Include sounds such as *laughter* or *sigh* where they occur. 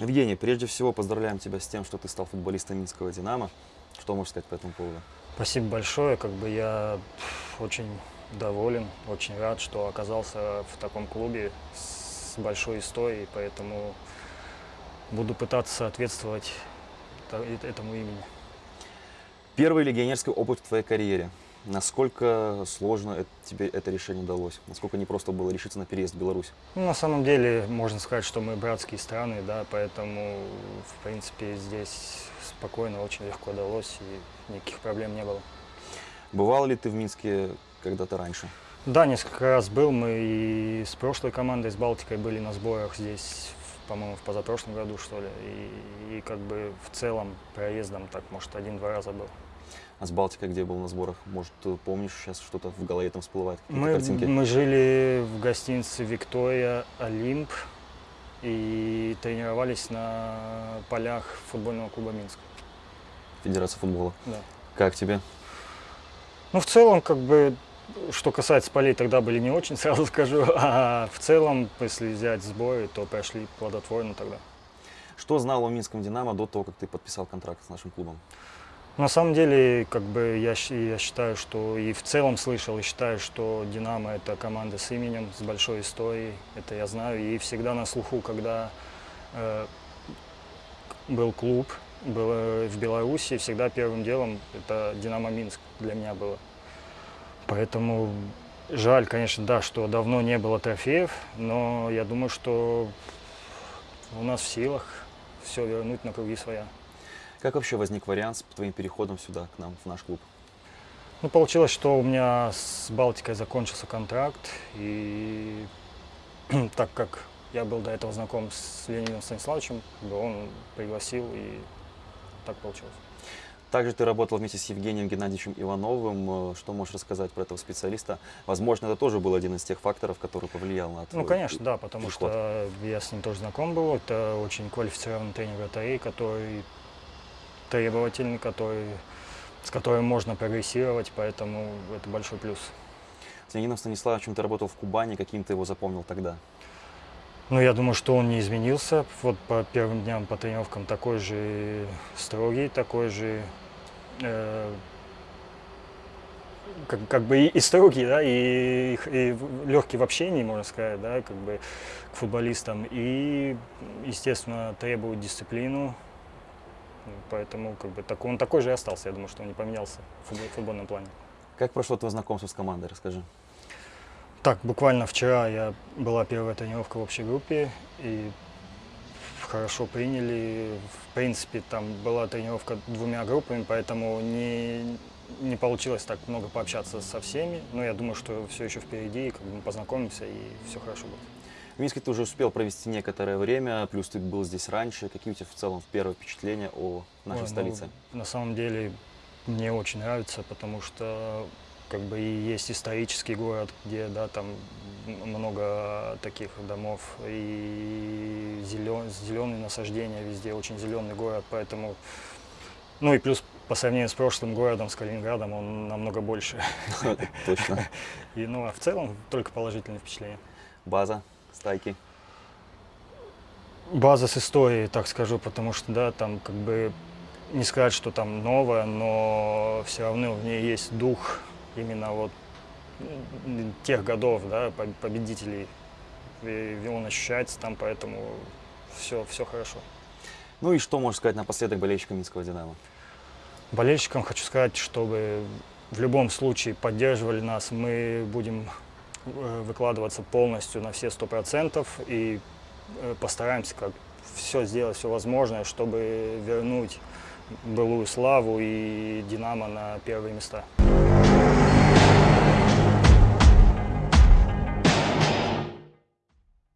Евгений, прежде всего поздравляем тебя с тем, что ты стал футболистом Минского «Динамо». Что можешь сказать по этому поводу? Спасибо большое. Как бы я очень доволен, очень рад, что оказался в таком клубе с большой историей, поэтому буду пытаться соответствовать та- этому имени. Первый легионерский опыт в твоей карьере. Насколько сложно это- тебе это решение далось? Насколько непросто было решиться на переезд в Беларусь? Ну, на самом деле, можно сказать, что мы братские страны, да, поэтому, в принципе, здесь спокойно, очень легко далось, и никаких проблем не было. Бывал ли ты в Минске когда-то раньше? Да, несколько раз был. Мы и с прошлой командой, с Балтикой были на сборах здесь, по-моему, в позапрошлом году, что ли. И, и как бы в целом проездом так, может, один-два раза был. А с Балтикой где был на сборах? Может, помнишь сейчас что-то в голове там всплывает? Мы, картинки? мы жили в гостинице «Виктория Олимп» и тренировались на полях футбольного клуба «Минск». Федерация футбола. Да. Как тебе? Ну, в целом, как бы, что касается полей, тогда были не очень, *laughs* сразу скажу. А в целом, если взять сборы, то прошли плодотворно тогда. Что знал о Минском «Динамо» до того, как ты подписал контракт с нашим клубом? На самом деле, как бы я, я считаю, что и в целом слышал, и считаю, что «Динамо» — это команда с именем, с большой историей. Это я знаю. И всегда на слуху, когда э, был клуб был, в Беларуси, всегда первым делом это «Динамо Минск» для меня было. Поэтому жаль, конечно, да, что давно не было трофеев, но я думаю, что у нас в силах все вернуть на круги своя. Как вообще возник вариант с твоим переходом сюда, к нам, в наш клуб? Ну, получилось, что у меня с Балтикой закончился контракт, и *clears throat* так как я был до этого знаком с Леонидом Станиславовичем, он пригласил, и так получилось. Также ты работал вместе с Евгением Геннадьевичем Ивановым. Э, Что можешь рассказать про этого специалиста? Возможно, это тоже был один из тех факторов, который повлиял на твой Ну, конечно, да, потому приход. что я с ним тоже знаком был. Это очень квалифицированный тренер вратарей, который требовательный, который, с которым можно прогрессировать, поэтому это большой плюс. С Леонидом Станиславовичем ты работал в Кубани, каким ты его запомнил тогда? Ну, я думаю, что он не изменился. Вот по первым дням, по тренировкам такой же строгий, такой же э, как, как бы и, и строгий, да, и, и легкий в общении, можно сказать, да, как бы к футболистам. И, естественно, требует дисциплину. Поэтому как бы так, он такой же и остался. Я думаю, что он не поменялся в футбол- в футбольном плане. Как прошло твое знакомство с командой? Расскажи. Так, буквально вчера я была первая тренировка в общей группе и хорошо приняли. В принципе, там была тренировка двумя группами, поэтому не, не получилось так много пообщаться со всеми. Но я думаю, что все еще впереди, и как бы мы познакомимся и все хорошо будет. В Минске ты уже успел провести некоторое время, плюс ты был здесь раньше. Какие у тебя в целом первые впечатления о нашей Ой, ну, столице? на самом деле мне очень нравится, потому что как бы и есть исторический город, где да, там много таких домов, и зелен, зеленые насаждения везде, очень зеленый город, поэтому, ну и плюс по сравнению с прошлым городом, с Калининградом, он намного больше. *laughs* Точно. *laughs* И, ну, а в целом только положительные впечатления. База, стайки. База с историей, так скажу, потому что, да, там как бы не сказать, что там новое, но все равно в ней есть дух именно вот тех годов, да, по- победителей. И он ощущается там, поэтому все, все хорошо. Ну и что можешь сказать напоследок болельщикам Минского «Динамо»? Болельщикам хочу сказать, чтобы в любом случае поддерживали нас. Мы будем выкладываться полностью на все сто процентов и э, постараемся как все сделать, все возможное, чтобы вернуть былую славу и «Динамо» на первые места.